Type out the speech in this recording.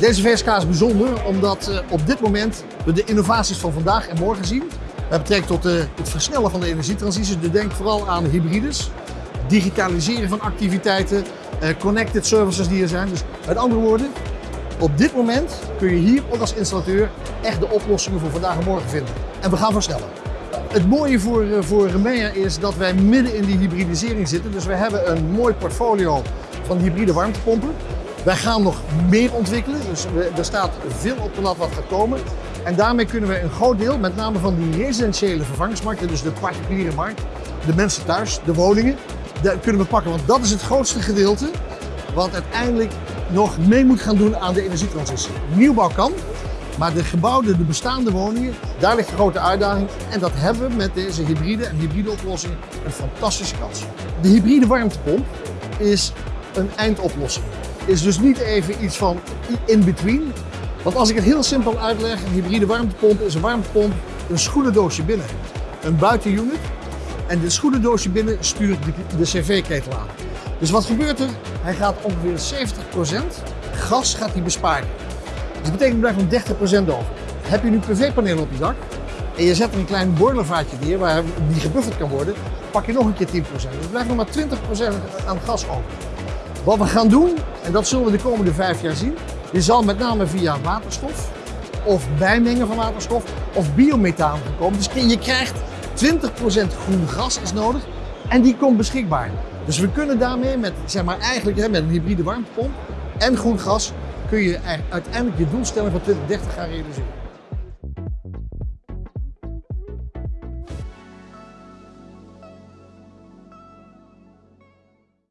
Deze VSK is bijzonder omdat uh, op dit moment we de innovaties van vandaag en morgen zien. Met betrekking tot uh, het versnellen van de energietransitie. Dus denk vooral aan hybrides, digitaliseren van activiteiten, uh, connected services die er zijn. Dus met andere woorden, op dit moment kun je hier ook als installateur echt de oplossingen voor vandaag en morgen vinden. En we gaan versnellen. Het mooie voor, voor Remea is dat wij midden in die hybridisering zitten. Dus we hebben een mooi portfolio van hybride warmtepompen. Wij gaan nog meer ontwikkelen, dus er staat veel op de lat wat gaat komen. En daarmee kunnen we een groot deel, met name van die residentiële vervangingsmarkten, dus de particuliere markt, de mensen thuis, de woningen, daar kunnen we pakken. Want dat is het grootste gedeelte wat uiteindelijk nog mee moet gaan doen aan de energietransitie. Nieuwbouw kan, maar de gebouwde, de bestaande woningen, daar ligt de grote uitdaging. En dat hebben we met deze hybride en hybride oplossing een fantastische kans. De hybride warmtepomp is een eindoplossing. Is dus niet even iets van in between. Want als ik het heel simpel uitleg, een hybride warmtepomp is een warmtepomp, een schoenendoosje binnen, een buitenunit. En dit schoenendoosje binnen stuurt de, cv-ketel aan. Dus wat gebeurt er? Hij gaat ongeveer 70% gas gaat hij besparen. Dus dat betekent er blijft nog 30% over. Heb je nu PV-panelen op je dak en je zet er een klein boilervaatje neer waar die gebufferd kan worden, pak je nog een keer 10%. Dus blijft nog maar 20% aan gas over. Wat we gaan doen, en dat zullen we de komende vijf jaar zien, je zal met name via waterstof of bijmengen van waterstof of biomethaan komen. Dus je krijgt 20% groen gas is nodig en die komt beschikbaar. Dus we kunnen daarmee met, zeg maar eigenlijk met een hybride warmtepomp en groen gas kun je uiteindelijk je doelstelling van 2030 gaan realiseren.